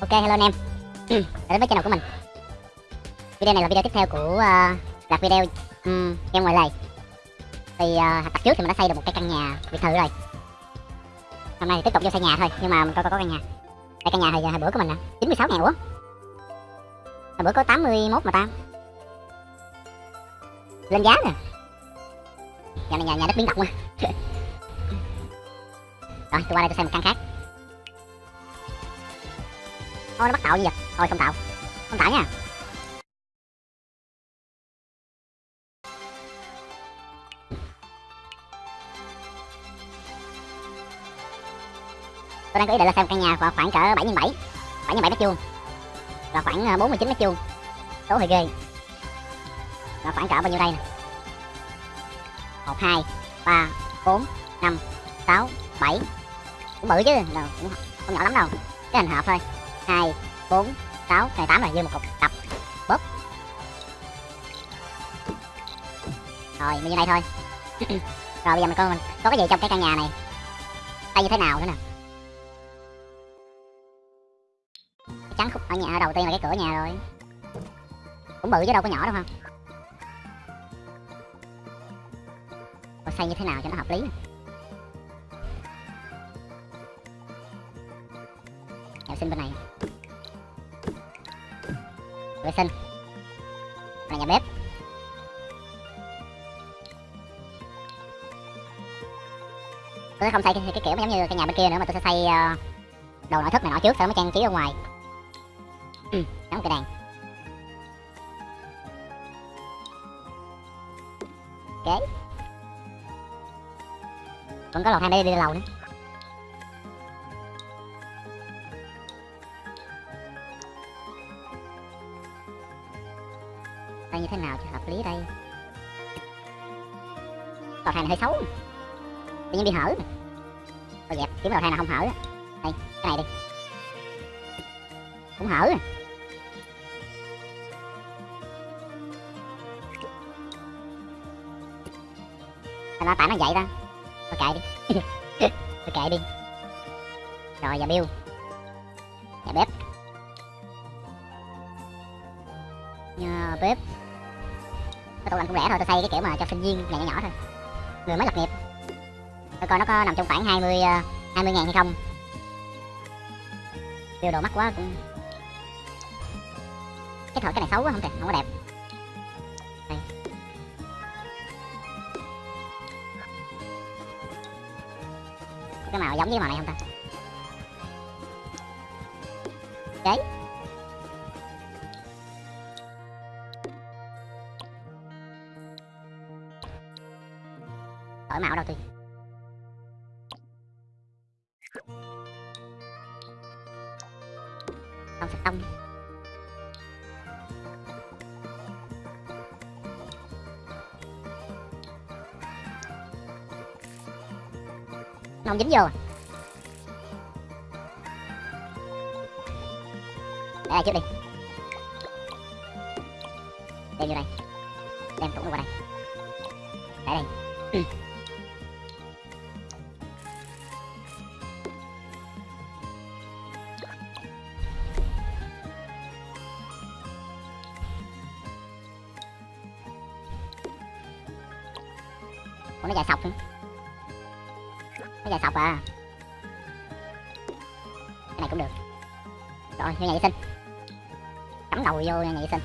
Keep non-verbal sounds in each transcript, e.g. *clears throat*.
Ok hello anh em. *clears throat* Đã đến với channel của mình. Video này là video tiếp theo của ờ, uh, loạt video um, game ngoài lề Thì ờ, uh, tập trước thì mình đã xây được một cái căn nhà biệt thự rồi. Hôm nay thì tiếp tục vô xây nhà thôi Nhưng mà mình coi coi có căn nhà. Đây căn nhà hồi, hồi bữa của mình nè 96 ngàn quá Hồi bữa có 81 mà ta. Lên giá nè. Nhà này nhà, nhà đất biến động quá *laughs* Rồi tôi qua đây tôi xây một căn khác. Thôi nó bắt tạo gì vậy? Thôi không tạo. Không tạo nha. Tôi đang có ý định là xem căn nhà vào khoảng cỡ 7 x 7 7 x 7 mét vuông. Là khoảng ờ, 49 mét vuông. Số hơi ghê. Là khoảng cỡ bao nhiêu đây nè? 1, 2, 3, 4, 5, 6, 7 Cũng bự chứ, cũng không nhỏ lắm đâu. Cái hình hợp thôi. 2, 4, 6, này 8 là dư một cục tập Bóp. Rồi, mình như đây thôi. *clears throat* Rồi bây giờ mình coi mình có cái gì trong cái căn nhà này. Đây như thế nào nữa nè. Trắng khúc ở nhà đầu tiên là cái cửa nhà rồi. Cũng bự chứ đâu có nhỏ đâu không Tôi xây như thế nào cho nó hợp lý nè. Nhà sinh bên này vệ sinh và nhà bếp. Tôi sẽ không xây cái, cái kiểu giống như cái nhà bên kia nữa mà tôi sẽ xây uh, ờ, đồ nội thất này nọ trước sau đó mới trang trí ở ngoài. Ừ, đóng cái đèn ok. Vẫn có lầu hai để đi lầu nữa. Lý ở đây. Cầu thang này hơi xấu. Tự nhiên bị hở tôi dẹp kiếm cầu thang nào không hở đây, cái này đi. Cũng hở à. nó tại nó vậy ta. Tôi kệ đi. *laughs* Tôi kệ đi. Rồi, giờ bill. Rẻ thôi, tôi xây cái kiểu mà cho sinh viên nhà nhỏ nhỏ thôi. Người mới lập nghiệp. Tôi coi nó có nằm trong khoảng 20 20 ờ, ngàn hay không. Tiêu đồ mắc quá cũng cái thợ cái này xấu quá, không thể không có đẹp. Đây. Cái màu giống với màu này không ta? Đấy không dính vô để đây trước đi đem vô đây đem tủ qua đây để đây ừ. Ủa, nó dài sọc không? Bây giờ sọc à. Cái này cũng được. Rồi, vô nhà vệ sinh. Cắm đầu vô nhà vệ sinh.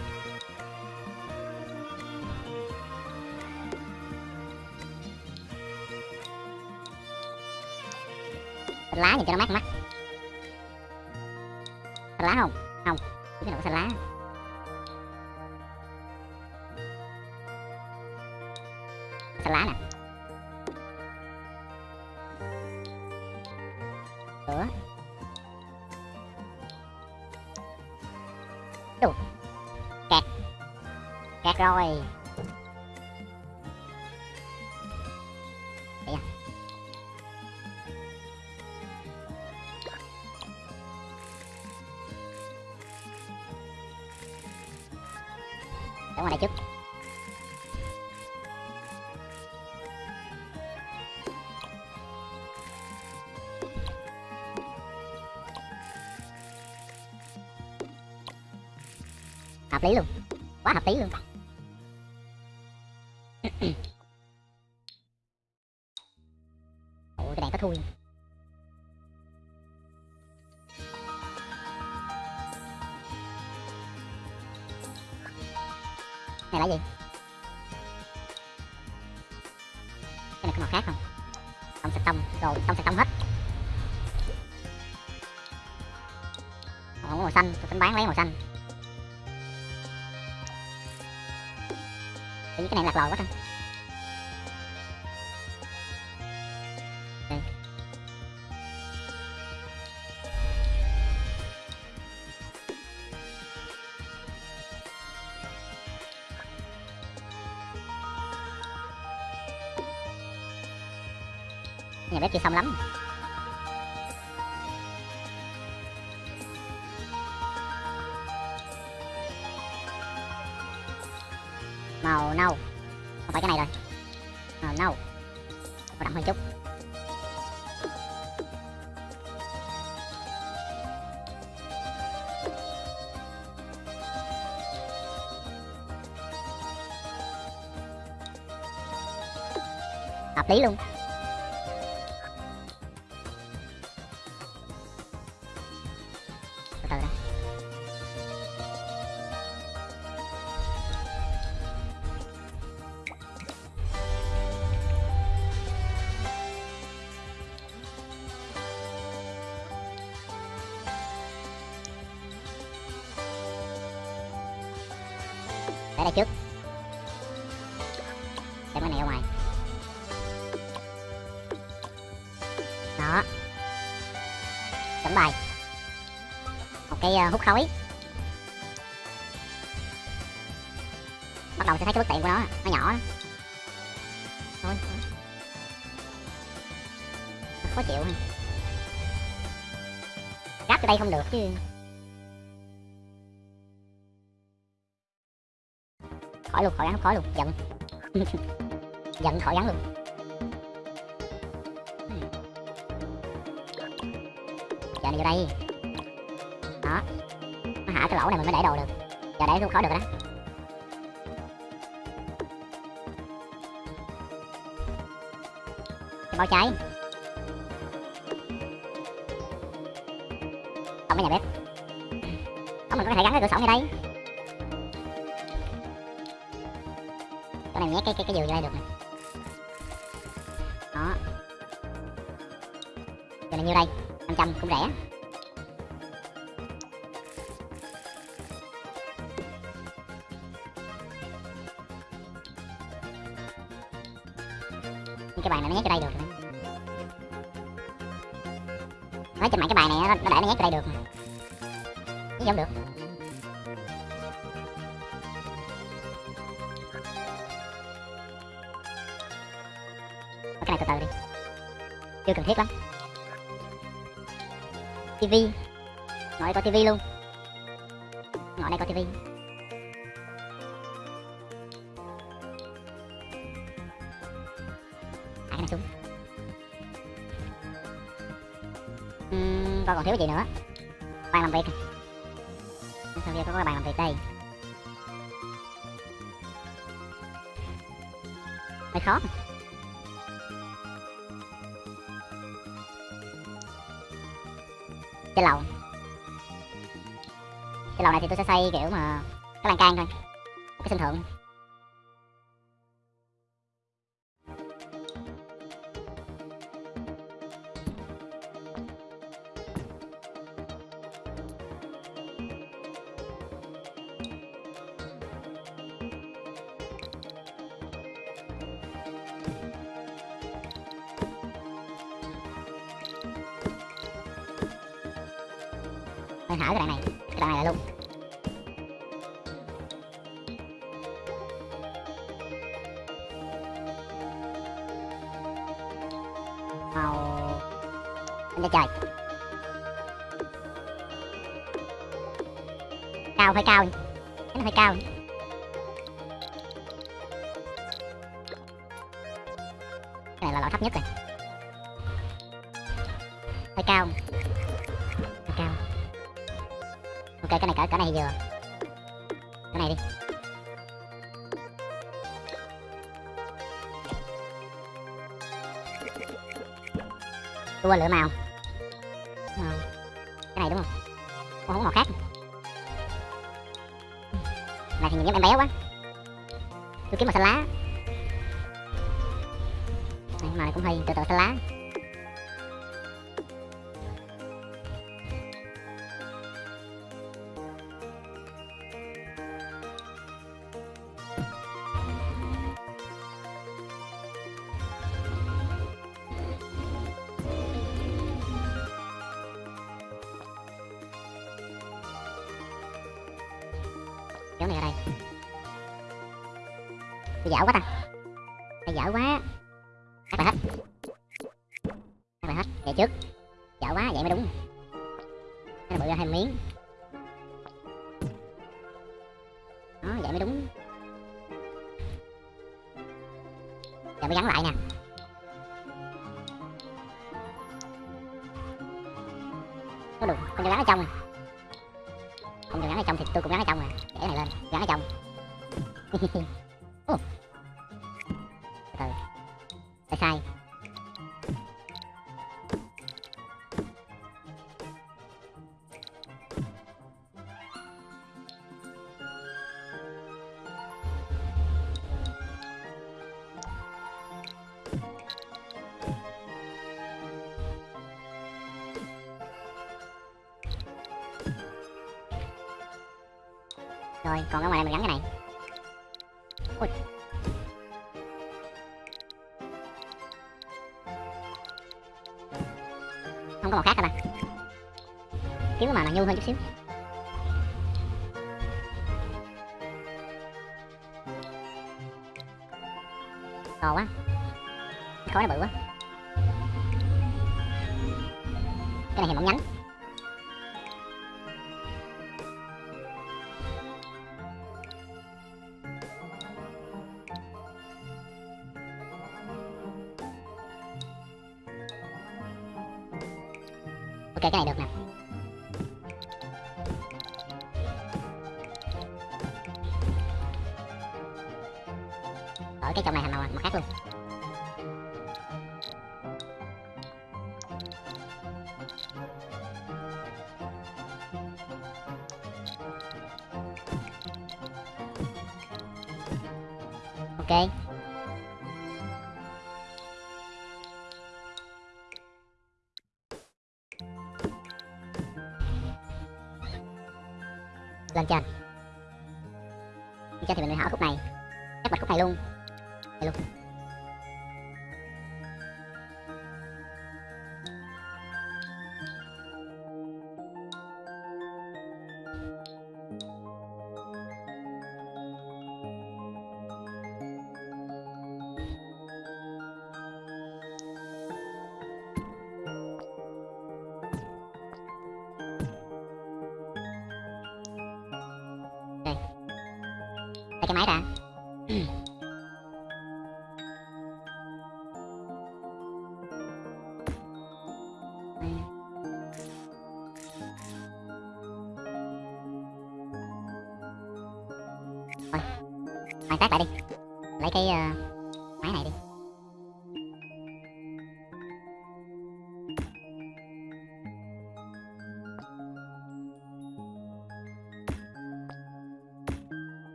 Lá nhìn cho nó mát mắt. Lá không? ở ngoài đây trước hợp lý luôn. Quá hợp lý luôn Tự cái này lạc lòi quá trời nhà bếp chưa xong lắm. Hợp luôn. Từ từ đã để đây trước. Cái hút khói. Bắt đầu sẽ thấy cái bất tiện của nó nó nhỏ đó. thôi khó chịu ha. Gáp từ đây không được chứ. Khỏi luôn, khỏi gắn khỏi luôn. Giận. *laughs* Giận, khỏi gắn luôn. Giờ này vô đây đó. Nó hạ cái lỗ này mình mới để đồ được. Giờ để luôn khó được rồi đó. Cái bao cháy. Không cái nhà bếp. Đó mình có thể gắn cái cửa sổ ngay đây. Chỗ này nhét cái cái cái giường vô đây được này đó. Giờ này nhiêu đây? 500 cũng rẻ. Bài này nó nhét vô đây được. Nói trên mạng cái bài này nó, nó để nó nhét vô đây được mà. Chứ không được. Cái này từ từ đi. Chưa cần thiết lắm. Tivi. Ngồi đây có tivi luôn. Ngồi đây có tivi. Còn thiếu cái gì nữa. Bàn làm việc. Sau kia có cái bàn làm việc đây? Hơi khó. Trên lầu. Trên lầu này thì tôi sẽ xây kiểu mà cái lan can thôi. Cái sân thượng. Hơi hở cái đoạn này, cái đoạn này là luôn màu anh trời. Cao, hơi cao nó hơi cao bây giờ. Cái này đi. Tua lửa màu. À, cái này đúng không? Ủa, không màu khác. Này thì nhìn giống em béo quá. Tôi kiếm màu xanh lá. Này, màu này cũng hơi tự tự xanh lá. Có được. Con cho gắn ở trong này không cho gắn ở trong thì tôi cũng gắn ở trong rồi để này lên. Gắn ở trong. *laughs* nhô hơn chút xíu. To quá. Khói nó bự quá. Cái này thì mỏng nhánh. Lên trên lên trên thì mình hỏi khúc này. Chắc bật khúc này luôn. Đây luôn.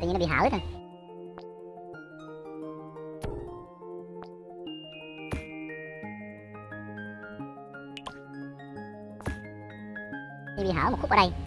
Tự nhiên nó bị hở rồi bị hở một khúc ở đây.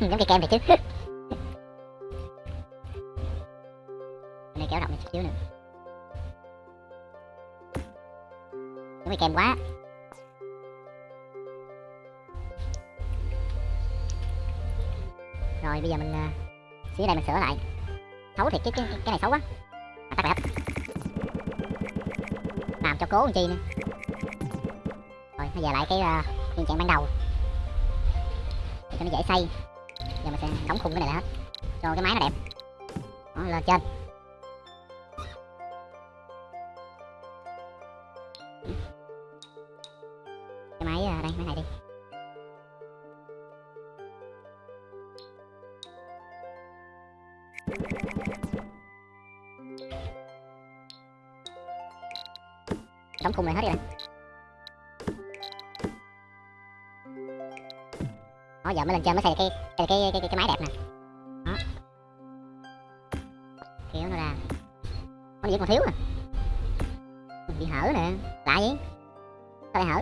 Ừ, giống cây kem này chứ. *laughs* Này kéo rộng này chút xíu nữa. Giống cái kem quá. Rồi bây giờ mình à, xíu đây mình sửa lại. Xấu thiệt cái, cái, cái này xấu quá. À, tắt lại Làm cho cố làm chi nữa Rồi bây giờ lại cái à, uh, nguyên trạng ban đầu. Để cho nó dễ xây mình sẽ đóng khung cái này lại hết. Cho cái máy nó đẹp. Đó, lên trên. Cái máy à, đây máy này đi. Đóng khung này hết đi này đó giờ mới lên trên mới xây cái cái cái cái, cái, cái máy đẹp nè. Đó. Kiểu nó ra. Có gì còn thiếu à? nè bị hở nè. Lạ gì sao lại hở?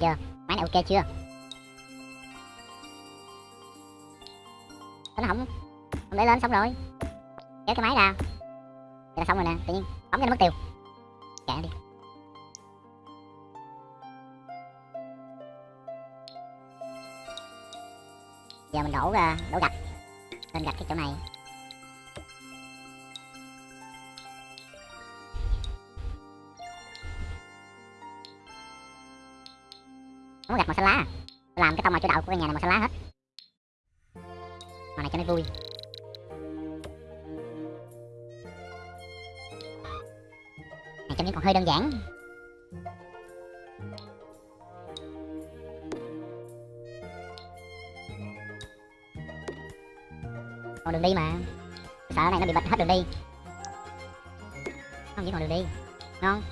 Chưa? Máy này ok chưa? Nó không? Không để lên xong rồi. Kéo cái máy ra. Vậy là xong rồi nè, tự nhiên. Bấm cho nó mất tiêu. Kệ đi. Giờ mình đổ ra đổ gạch. Lên gạch cái chỗ này. Gạch màu xanh lá à? làm cái tông màu chủ đạo của căn nhà này màu xanh lá hết. Màu này cho nó vui. Này trong những còn hơi đơn giản. Còn đường đi mà. Sợ này nó bị bật hết đường đi. Không, chỉ còn đường đi. Ngon.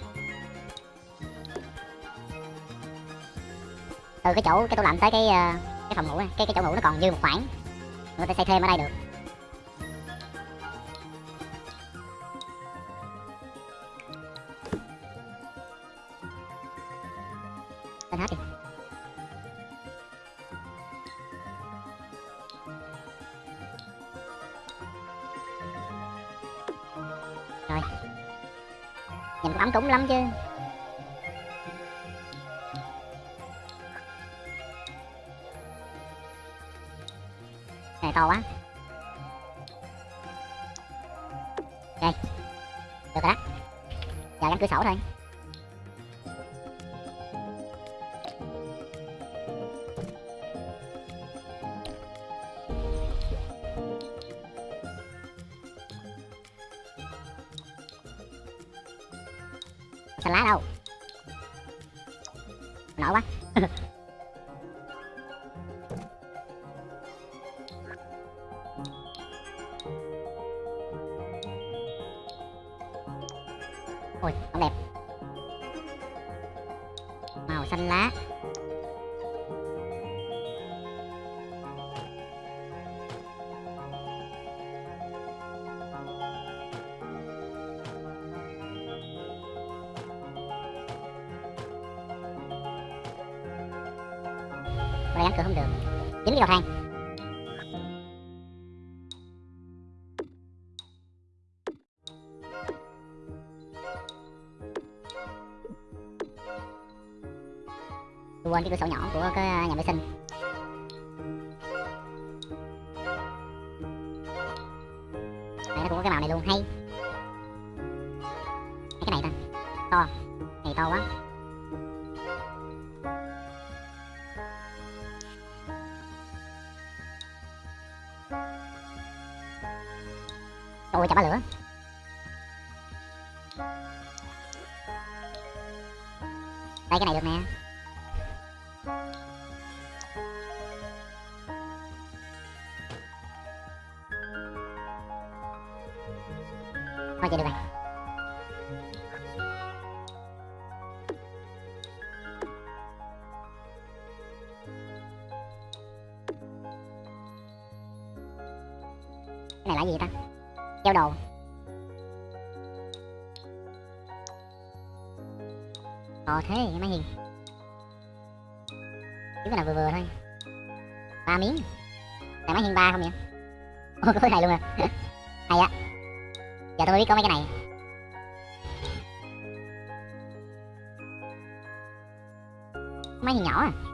Từ cái chỗ, cái tủ lạnh tới cái ờ, cái phòng ngủ này. Cái cái chỗ ngủ nó còn dư một khoảng. Người ta xây thêm ở đây được. Lên hết đi. Rồi. Nhìn cũng ấm cúng lắm chứ. Giờ cửa sổ thôi. Xanh lá đâu? Nổi quá. *laughs* cái cửa sổ nhỏ của cái nhà vệ sinh. Đây nó cũng có cái màu này luôn, hay. Hay cái này ta? To. Này to quá. Thế vậy mấy hình chứ cái vừa vừa thôi. Ba miếng. Này, máy hình ba không nhỉ? Ôi, có cái này luôn à. *laughs* Hay á. Giờ tôi mới biết có mấy cái này. Máy hình nhỏ à.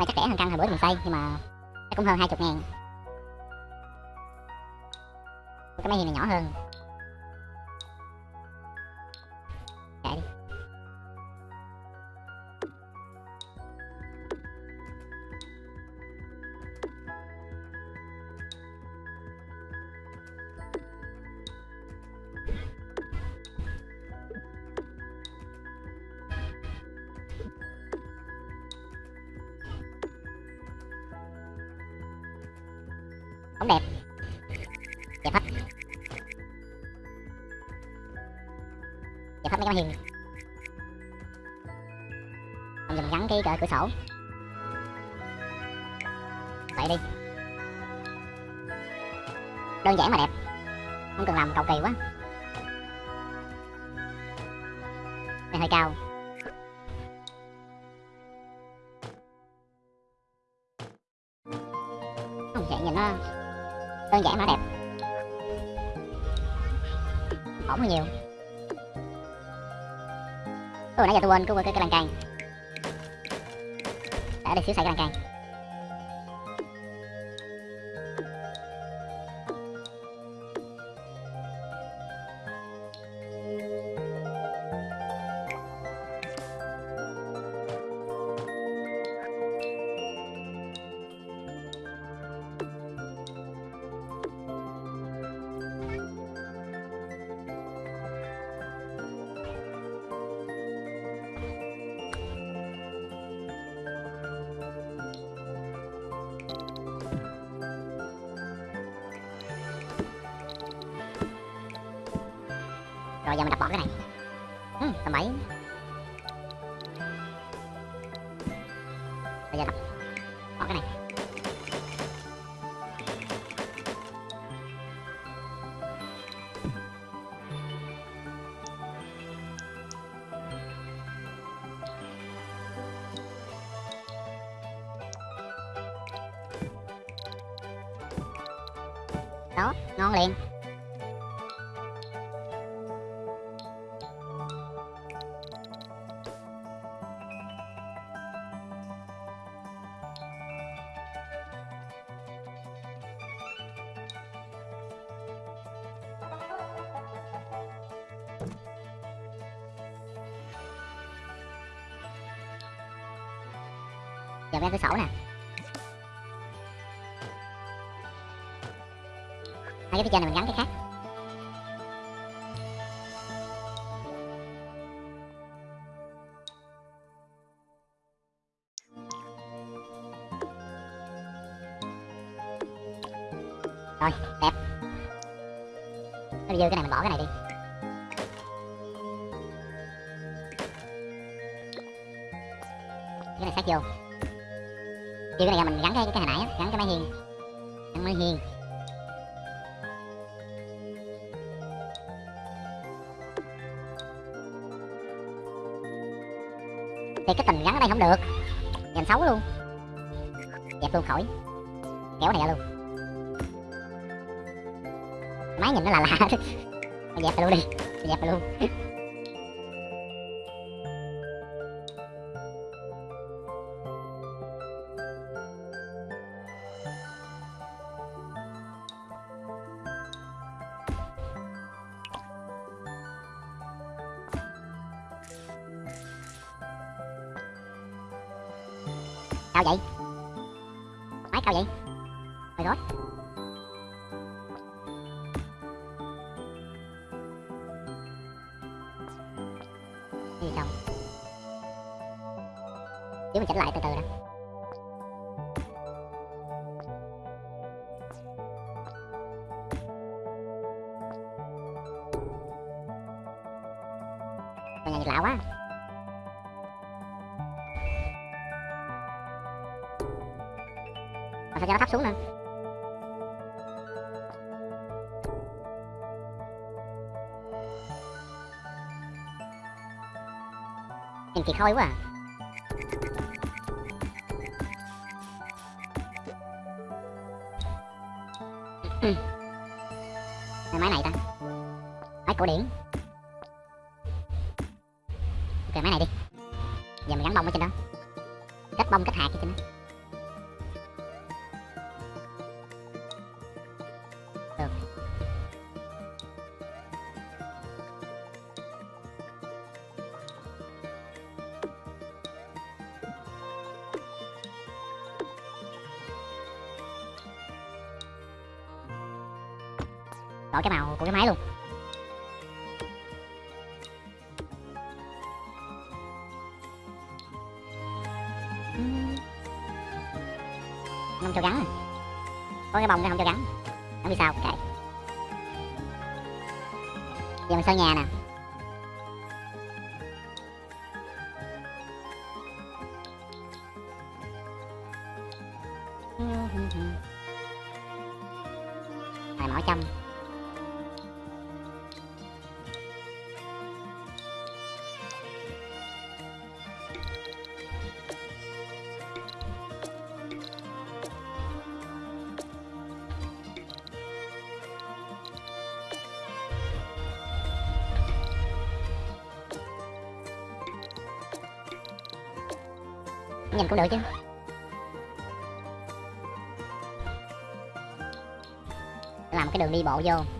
À, chắc rẻ hơn căn hồi bữa mình xây nhưng mà chắc cũng hơn hai chục ngàn. Cái máy hiên này nhỏ hơn. Hơi cao. Không vậy nhìn nó. Đơn giản mà nó đẹp. Ổn hơn nhiều. Ủa nãy giờ tôi quên cái cái, cái lan can Để đây xíu xài cái lan can Rồi giờ mình đập bỏ cái này. Ừ, Tầm bảy Bây giờ đập bỏ cái này. Giờ cái sổ nè. Hai cái phía trên này mình gắn cái khác. Rồi, đẹp. Nó dư cái này mình bỏ cái này đi. Cái này sát vô. Chứ cái này mình gắn cái cái hồi nãy á, gắn cái máy hiên. Gắn máy hiên. Thì cái tình gắn ở đây không được. Nhìn xấu luôn. Dẹp luôn khỏi. Kéo này ra luôn. Máy nhìn nó là lạ. *laughs* Dẹp luôn đi. Dẹp luôn. *laughs* cao vậy? Máy cao vậy? Rồi rồi cái gì xong chứ mình chỉnh lại từ từ đã xuống nè. Nhìn thì khôi quá à. Của cái máy luôn. Không cho gắn à. có cái bông cái không cho gắn. Không biết sao, kệ. Giờ mình sơn nhà nè. Thầy mỏ châm. Được chứ? Làm cái đường đi bộ vô.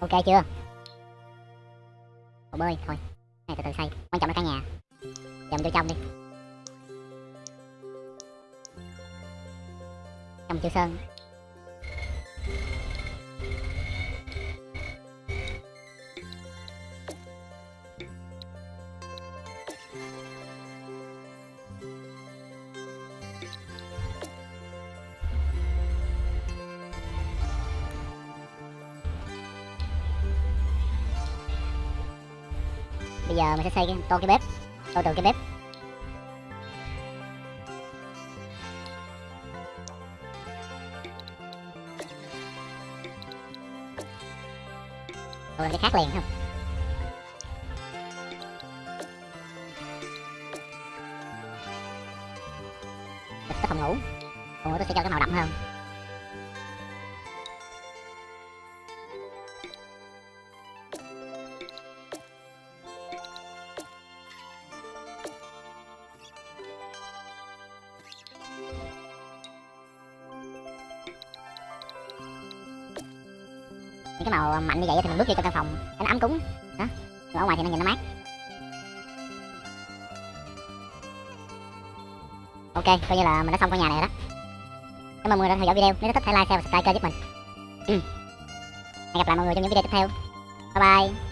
Ok chưa? Hồ bơi, thôi. Này, từ từ xây quan trọng là căn nhà. Dầm vô trong đi. Trong chưa sơn. Sẽ xây cái to cái bếp. To từ cái bếp. Tô làm cái khác liền không? Cái phòng ngủ. Phòng ngủ tôi sẽ cho cái màu đậm hơn. Cái như vậy thì mình bước vô trong căn phòng. Cho nó ấm cúng. Đó. Ở ngoài thì nó nhìn nó mát. Ok, coi như là mình đã xong căn nhà này rồi đó. Cảm ơn mọi người đã theo dõi video. Nếu thích hãy like, share và subscribe kênh giúp mình. Ừ. hẹn gặp lại mọi người trong những video tiếp theo. Bye bye.